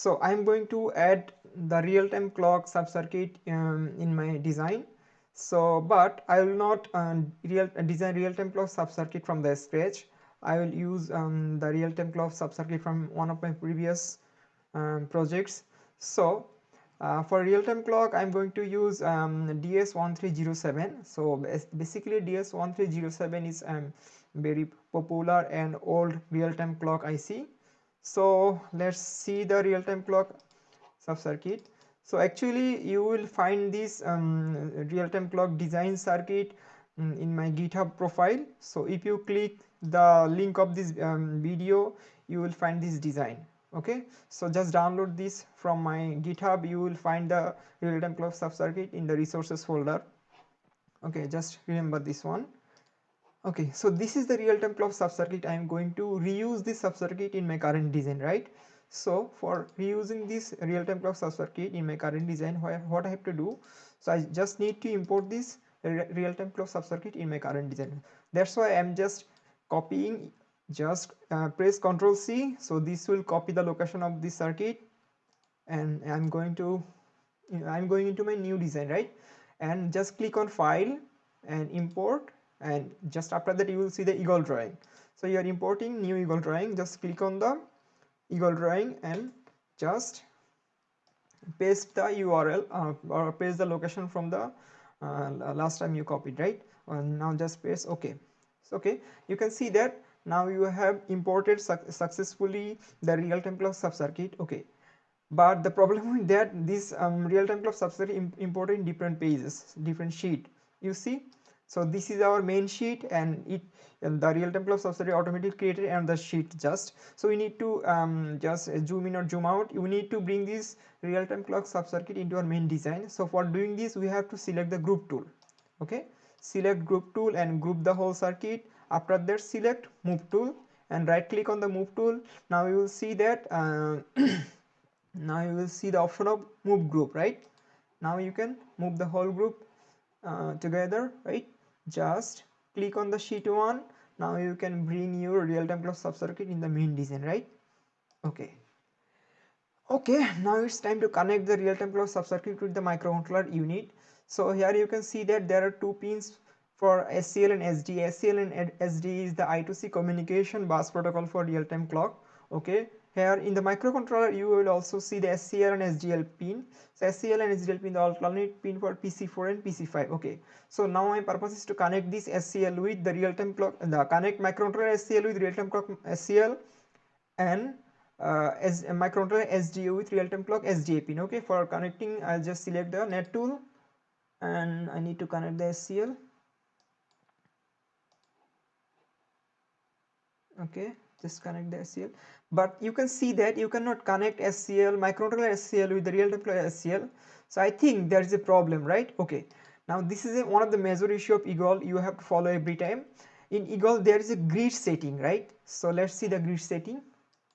so i'm going to add the real-time clock sub-circuit um, in my design. So but i will not um, real design real-time clock sub-circuit from the scratch. I will use um, the real-time clock sub-circuit from one of my previous um, projects. So uh, for real-time clock i'm going to use um, ds1307 so basically ds1307 is um, very popular and old real-time clock ic so let's see the real-time clock sub-circuit. So actually you will find this um, real-time clock design circuit um, in my github profile. So if you click the link of this um, video you will find this design okay? So just download this from my github. You will find the real-time clock sub-circuit in the resources folder. Okay just remember this one okay so this is the real-time clock sub-circuit i am going to reuse this sub-circuit in my current design right? So for reusing this real-time clock sub-circuit in my current design what i have to do? So i just need to import this real-time clock sub-circuit in my current design. That's why i'm just copying just uh, press ctrl c. So this will copy the location of this circuit. And i'm going to i'm going into my new design right? And just click on file and import and just after that you will see the eagle drawing. So you are importing new eagle drawing. Just click on the eagle drawing and just paste the url uh, or paste the location from the uh, last time you copied right? And now just paste okay. So okay you can see that now you have imported su successfully the real-time clock sub-circuit okay. But the problem with that this um, real-time clock sub-circuit Im imported in different pages different sheet. You see so this is our main sheet and it and the real-time clock subsidiary automatically created and the sheet just. So we need to um, just zoom in or zoom out. You need to bring this real-time clock sub-circuit into our main design. So for doing this we have to select the group tool. Okay? Select group tool and group the whole circuit. After that select move tool and right click on the move tool. Now you will see that uh, now you will see the option of move group right? Now you can move the whole group uh, together right just click on the sheet 1 now you can bring your real-time clock sub-circuit in the main design right okay okay now it's time to connect the real-time clock sub-circuit with the microcontroller unit so here you can see that there are two pins for SCL and SD. SCL and SD is the I2C communication bus protocol for real-time clock. Okay, here in the microcontroller you will also see the SCL and SGL pin. So SCL and SGL pin the alternate pin for PC4 and PC5. Okay, so now my purpose is to connect this SCL with the real-time clock, the connect microcontroller SCL with real-time clock SCL and uh, as microcontroller SDA with real-time clock SDA pin. Okay, for connecting I'll just select the net tool and I need to connect the SCL okay just connect the SCL but you can see that you cannot connect SCL microcontroller SCL with the real-time SCL so I think there is a problem right? Okay. Now this is a, one of the major issue of Eagle. You have to follow every time. In Eagle there is a grid setting right? So let's see the grid setting.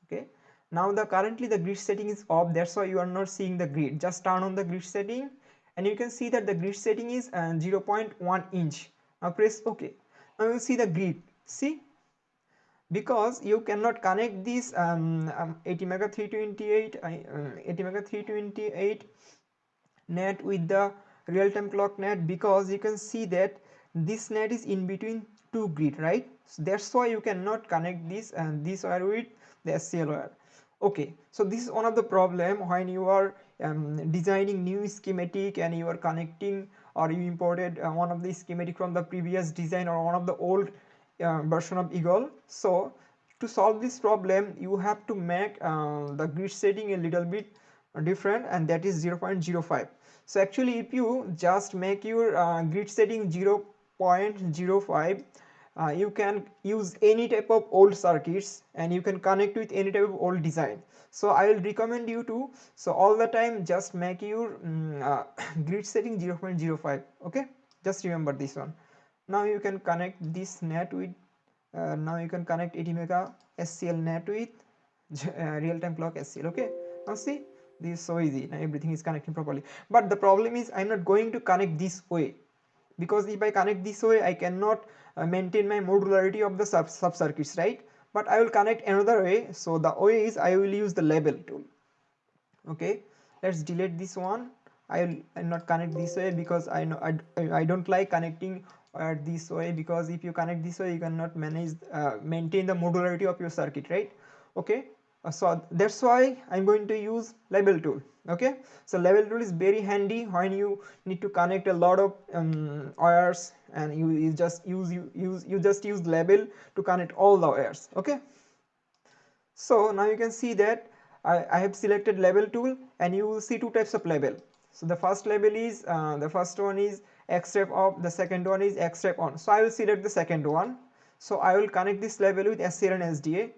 Okay. Now the currently the grid setting is off. That's why you are not seeing the grid. Just turn on the grid setting and you can see that the grid setting is uh, 0.1 inch. Now press ok now you see the grid. See because you cannot connect this um, um, ATmega328 uh, ATmega328 net with the real-time clock net because you can see that this net is in between two grid right? So that's why you cannot connect this and this wire with the SCL wire. Okay so this is one of the problem when you are um, designing new schematic and you are connecting or you imported uh, one of the schematic from the previous design or one of the old uh, version of eagle. So to solve this problem you have to make uh, the grid setting a little bit different and that is 0.05 so actually if you just make your uh, grid setting 0.05 uh, you can use any type of old circuits and you can connect with any type of old design. So i will recommend you to so all the time just make your um, grid setting 0.05 okay? Just remember this one now you can connect this net with uh, now you can connect ATmega SCL net with uh, real-time clock SCL okay? Now see this is so easy. Now everything is connecting properly. But the problem is I'm not going to connect this way. Because if I connect this way I cannot uh, maintain my modularity of the sub, sub circuits right? But I will connect another way. So the way is I will use the label tool. Okay? Let's delete this one. I'll, I'll not connect this way because I know I, I don't like connecting uh, this way because if you connect this way you cannot manage uh, maintain the modularity of your circuit right? Okay? Uh, so that's why I'm going to use label tool okay? So label tool is very handy when you need to connect a lot of um, wires and you, you just use you use you just use label to connect all the wires okay? So now you can see that I, I have selected label tool and you will see two types of label so the first label is uh, the first one is xref of the second one is xref on. So I will select the second one. So I will connect this label with SCL and SDA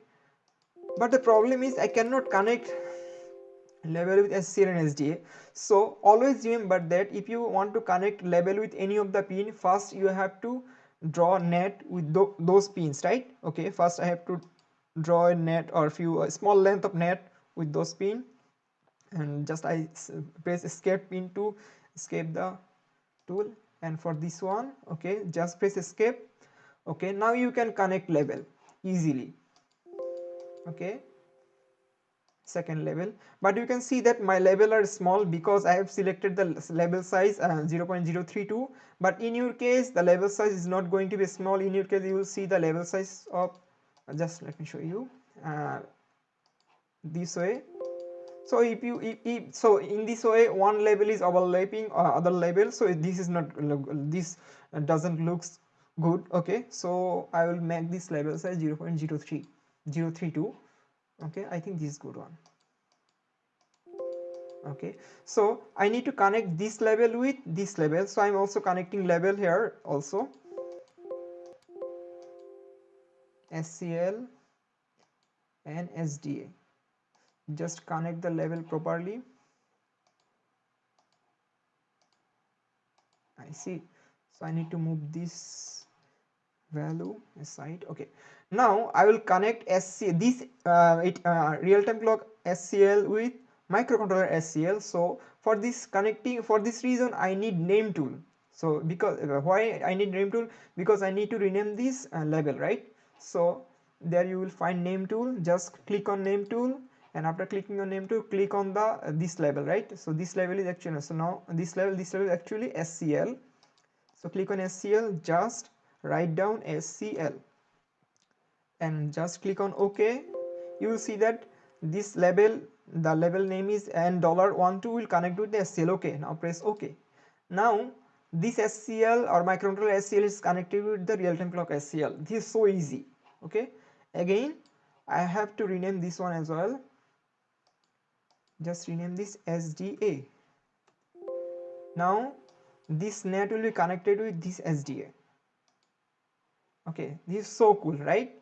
but the problem is I cannot connect label with SCL and SDA so always remember that if you want to connect label with any of the pin first you have to draw net with those pins right? Okay first I have to draw a net or few a small length of net with those pin. And just I press escape pin to escape the tool. And for this one okay just press escape. Okay now you can connect level easily. Okay second level. But you can see that my level are small because I have selected the label size uh, 0.032 but in your case the label size is not going to be small. In your case you will see the label size of just let me show you uh, this way so if you if, if, so in this way one label is overlapping uh, other label. So this is not this doesn't looks good. Okay. So i will make this label size 0 0.03 032 okay. I think this is good one. Okay. So i need to connect this label with this label. So i'm also connecting label here also. Scl and sda just connect the level properly. I see. So I need to move this value aside. Okay. Now I will connect SC this uh, it uh, real-time clock SCL with microcontroller SCL so for this connecting for this reason I need name tool. So because uh, why I need name tool? Because I need to rename this uh, label right? So there you will find name tool. Just click on name tool and after clicking on name to click on the uh, this label right? So this label is actually so now this level this level is actually scl so click on scl just write down scl and just click on ok. You will see that this label the label name is and dollar one two will connect with the scl okay now press ok. Now this scl or microcontroller scl is connected with the real-time clock scl this is so easy. Okay again i have to rename this one as well just rename this SDA now this net will be connected with this SDA okay this is so cool right?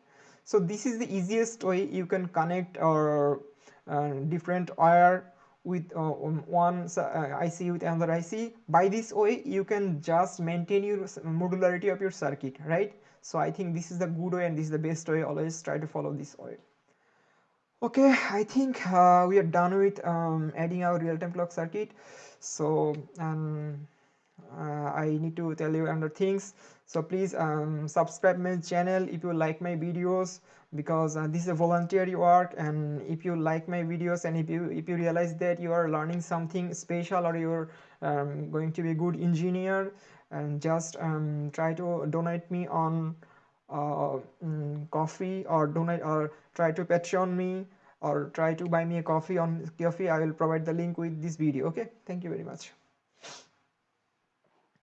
So this is the easiest way you can connect or uh, different wire with uh, one uh, IC with another IC by this way you can just maintain your modularity of your circuit right? So I think this is the good way and this is the best way. Always try to follow this way okay i think uh, we are done with um, adding our real-time clock circuit. So um, uh, i need to tell you other things. So please um, subscribe my channel if you like my videos because uh, this is a voluntary work and if you like my videos and if you if you realize that you are learning something special or you're um, going to be a good engineer and just um, try to donate me on uh, mm, coffee or donate or try to patreon me or try to buy me a coffee on coffee i will provide the link with this video okay? Thank you very much